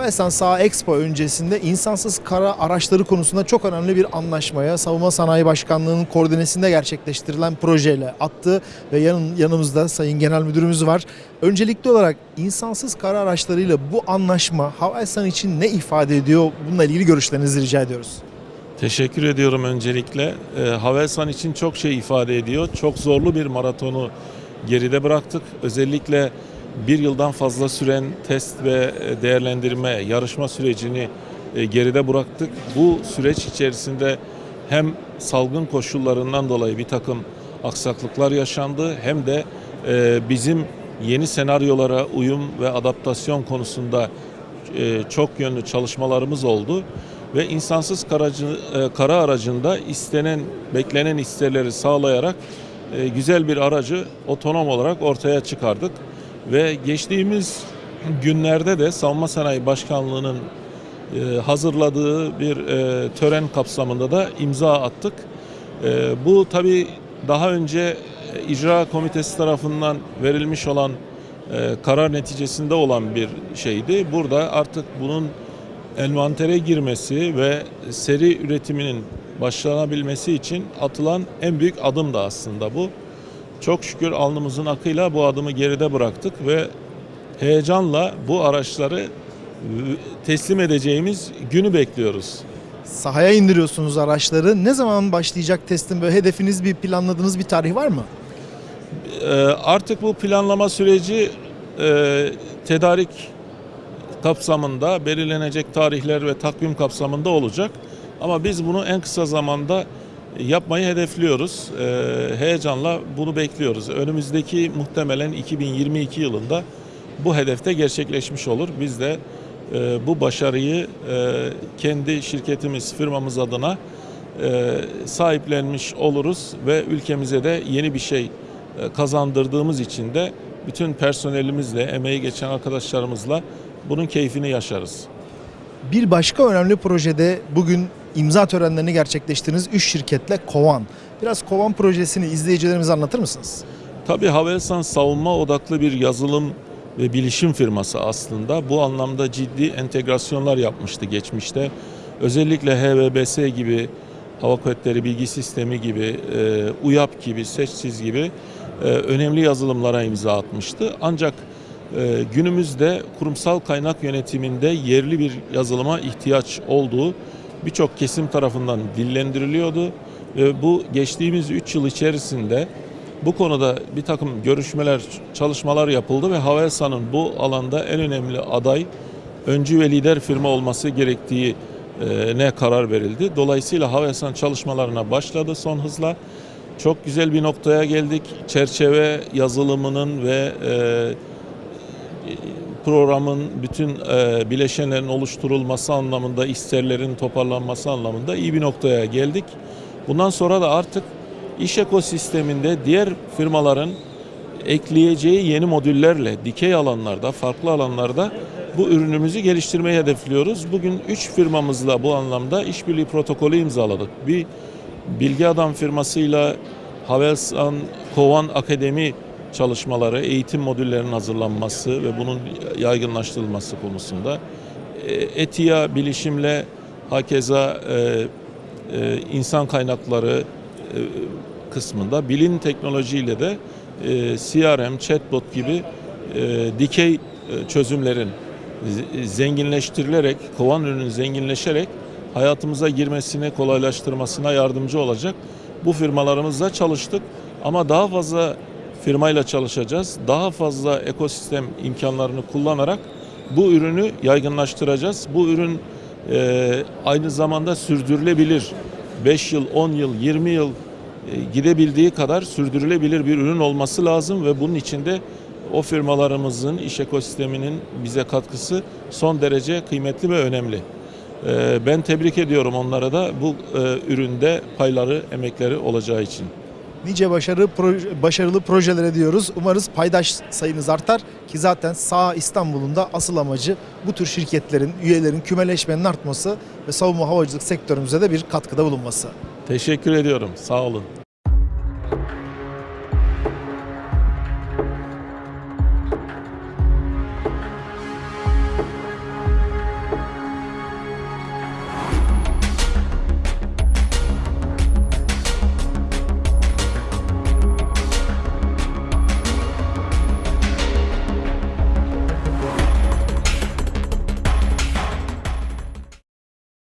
Havelsan Saha Expo öncesinde insansız kara araçları konusunda çok önemli bir anlaşmaya Savunma Sanayi Başkanlığı'nın koordinesinde gerçekleştirilen projeyle attı ve yanın, yanımızda Sayın Genel Müdürümüz var. Öncelikli olarak insansız kara araçlarıyla bu anlaşma Havelsan için ne ifade ediyor? Bununla ilgili görüşlerinizi rica ediyoruz. Teşekkür ediyorum öncelikle. E, Havelsan için çok şey ifade ediyor. Çok zorlu bir maratonu geride bıraktık. Özellikle bir yıldan fazla süren test ve e, değerlendirme, yarışma sürecini e, geride bıraktık. Bu süreç içerisinde hem salgın koşullarından dolayı bir takım aksaklıklar yaşandı hem de e, bizim yeni senaryolara uyum ve adaptasyon konusunda çok yönlü çalışmalarımız oldu ve insansız karacı, kara aracında istenen, beklenen isterleri sağlayarak güzel bir aracı otonom olarak ortaya çıkardık. Ve geçtiğimiz günlerde de Savunma Sanayi Başkanlığı'nın e, hazırladığı bir e, tören kapsamında da imza attık. E, bu tabii daha önce icra komitesi tarafından verilmiş olan karar neticesinde olan bir şeydi. Burada artık bunun envantere girmesi ve seri üretiminin başlanabilmesi için atılan en büyük adım da aslında bu. Çok şükür alnımızın akıyla bu adımı geride bıraktık ve heyecanla bu araçları teslim edeceğimiz günü bekliyoruz. Sahaya indiriyorsunuz araçları. Ne zaman başlayacak testin? Böyle hedefiniz bir planladığınız bir tarih var mı? Ee, Artık bu planlama süreci e, tedarik kapsamında belirlenecek tarihler ve takvim kapsamında olacak. Ama biz bunu en kısa zamanda yapmayı hedefliyoruz. Ee, Heyecanla bunu bekliyoruz. Önümüzdeki muhtemelen 2022 yılında bu hedefte gerçekleşmiş olur. Biz de e, bu başarıyı e, kendi şirketimiz, firmamız adına e, sahiplenmiş oluruz ve ülkemize de yeni bir şey kazandırdığımız için de bütün personelimizle, emeği geçen arkadaşlarımızla bunun keyfini yaşarız. Bir başka önemli projede bugün imza törenlerini gerçekleştirdiğiniz 3 şirketle Kovan. Biraz Kovan projesini izleyicilerimize anlatır mısınız? Tabii Havelsan savunma odaklı bir yazılım ve bilişim firması aslında. Bu anlamda ciddi entegrasyonlar yapmıştı geçmişte. Özellikle HVBS gibi, Hava Kuvvetleri Bilgi Sistemi gibi, e, UYAP gibi, SEÇSİZ gibi e, önemli yazılımlara imza atmıştı. Ancak e, günümüzde kurumsal kaynak yönetiminde yerli bir yazılıma ihtiyaç olduğu birçok kesim tarafından dillendiriliyordu. Ve bu geçtiğimiz 3 yıl içerisinde bu konuda bir takım görüşmeler, çalışmalar yapıldı ve Havelsan'ın bu alanda en önemli aday, öncü ve lider firma olması gerektiği ne karar verildi. Dolayısıyla Havelsan çalışmalarına başladı son hızla. Çok güzel bir noktaya geldik. Çerçeve yazılımının ve e, programın bütün e, bileşenlerin oluşturulması anlamında, isterlerin toparlanması anlamında iyi bir noktaya geldik. Bundan sonra da artık iş ekosisteminde diğer firmaların ekleyeceği yeni modüllerle dikey alanlarda, farklı alanlarda bu ürünümüzü geliştirmeyi hedefliyoruz. Bugün 3 firmamızla bu anlamda işbirliği protokolü imzaladık. Bir Bilgi Adam firmasıyla Havelsan Kovan Akademi çalışmaları, eğitim modüllerinin hazırlanması ve bunun yaygınlaştırılması konusunda. E, ETİA bilişimle hakeza e, e, insan kaynakları e, kısmında bilin teknolojiyle de e, CRM, chatbot gibi e, dikey e, çözümlerin zenginleştirilerek, kovan ürünün zenginleşerek hayatımıza girmesini kolaylaştırmasına yardımcı olacak. Bu firmalarımızla çalıştık ama daha fazla firmayla çalışacağız. Daha fazla ekosistem imkanlarını kullanarak bu ürünü yaygınlaştıracağız. Bu ürün e, aynı zamanda sürdürülebilir. 5 yıl, 10 yıl, 20 yıl e, gidebildiği kadar sürdürülebilir bir ürün olması lazım ve bunun içinde o firmalarımızın iş ekosisteminin bize katkısı son derece kıymetli ve önemli. E, ben tebrik ediyorum onlara da bu e, üründe payları, emekleri olacağı için. Nice başarı proje- başarılı projelere diyoruz. Umarız paydaş sayınız artar ki zaten sağ İstanbul'un da asıl amacı bu tür şirketlerin, üyelerin kümeleşmenin artması ve savunma havacılık sektörümüze de bir katkıda bulunması. Teşekkür ediyorum. Sağ olun.